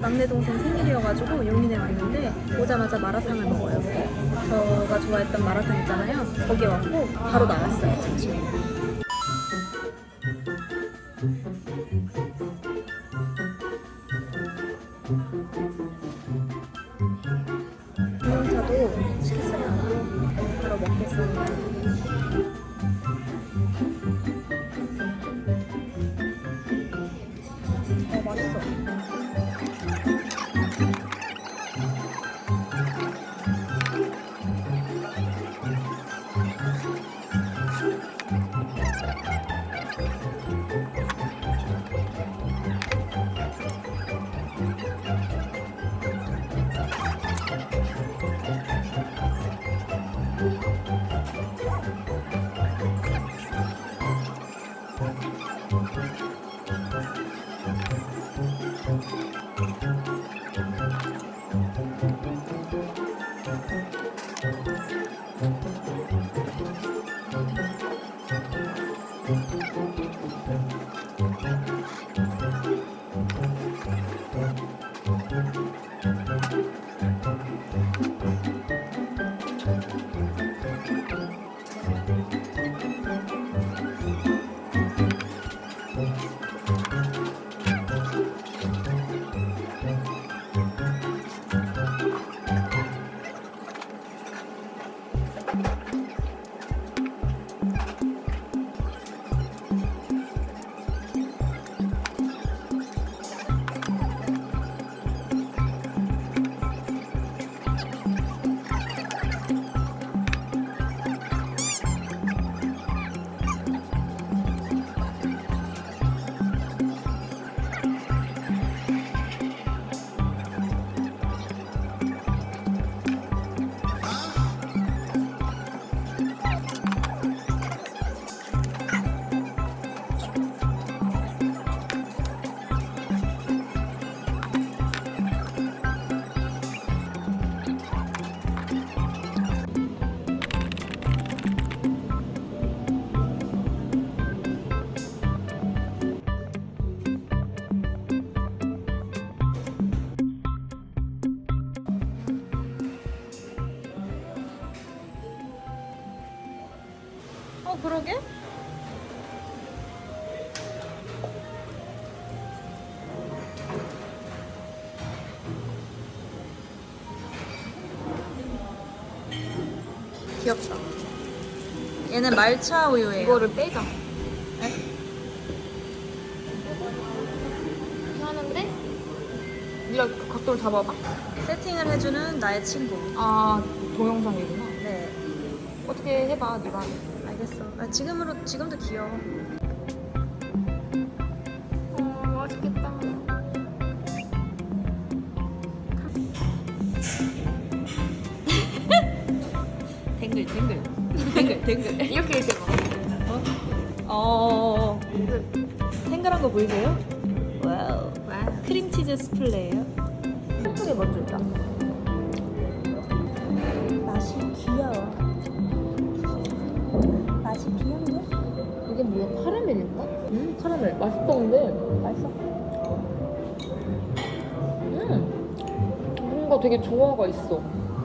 막내 동생 생일이어가지고 용인에 왔는데 오자마자 마라탕을 먹어요. 저가 좋아했던 마라탕 있잖아요. 거기 왔고 바로 나왔어요. 지금. 어, 그러게? 귀엽다. 얘는 말차 우유예요. 이거를 빼자. 네? 하는데 네가 그 각도를 잡아봐. 세팅을 해주는 나의 친구. 아 동영상이구나. 네, 어떻게 해봐 네가. 알겠어. 아, 지금으로 지금도 귀여워. 어 맛있겠다. 댕글 댕글 댕글 댕글. 이렇게 이렇게 봐. 어. 탱글한 거 보이세요? 와우. 와. 크림치즈 스플레이요. 소프게 먼저 있다. 음 카라멜 맛있다 근데. 맛있어. 음 뭔가 되게 조화가 있어.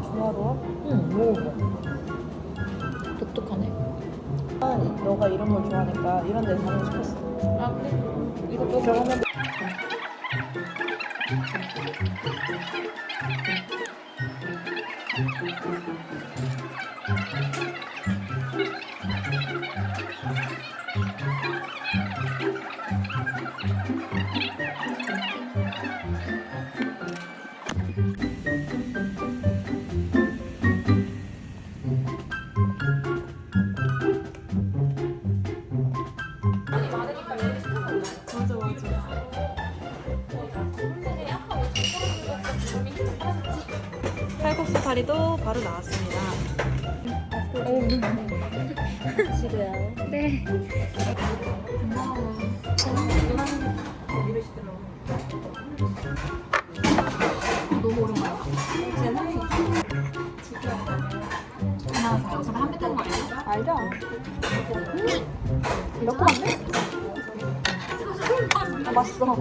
조화로워? 응 먹어봐. 독특하네. 아, 너가 이런 걸 좋아하니까 이런 데 가고 싶었어. 아 그래? 이거 또 그러면 맞아 칼국수 사리도 바로 나왔습니다. 어, 지루야. 네. 이렇게 하면 아, 맛있어.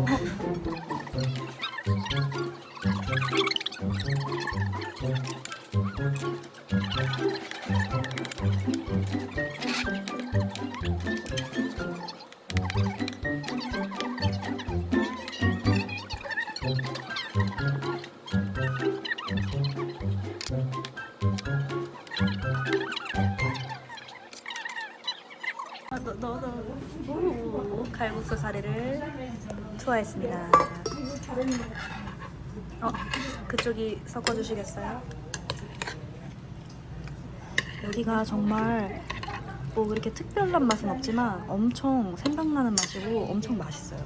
너, 너, 너. 오, 칼국수 사리를 투하했습니다. 어, 그쪽이 섞어주시겠어요? 여기가 정말 뭐 그렇게 특별한 맛은 없지만 엄청 생각나는 맛이고 엄청 맛있어요.